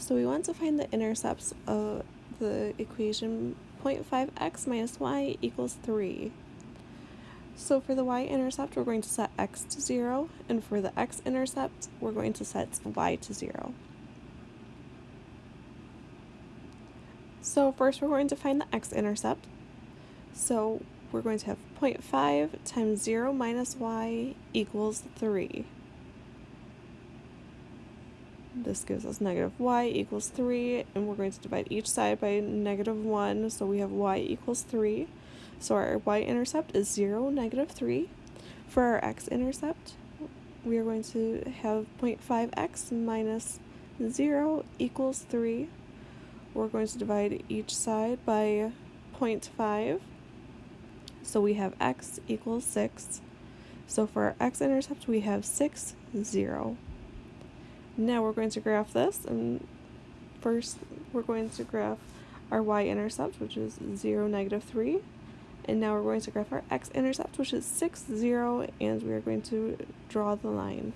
So we want to find the intercepts of the equation 0.5x minus y equals 3. So for the y-intercept, we're going to set x to 0, and for the x-intercept, we're going to set y to 0. So first we're going to find the x-intercept. So we're going to have 0.5 times 0 minus y equals 3. This gives us negative y equals 3, and we're going to divide each side by negative 1, so we have y equals 3. So our y-intercept is 0, negative 3. For our x-intercept, we are going to have 0.5x minus 0 equals 3. We're going to divide each side by 0.5. So we have x equals 6. So for our x-intercept, we have 6, 0. Now we're going to graph this, and first we're going to graph our y-intercept, which is 0, negative 3. And now we're going to graph our x-intercept, which is 6, 0, and we are going to draw the line.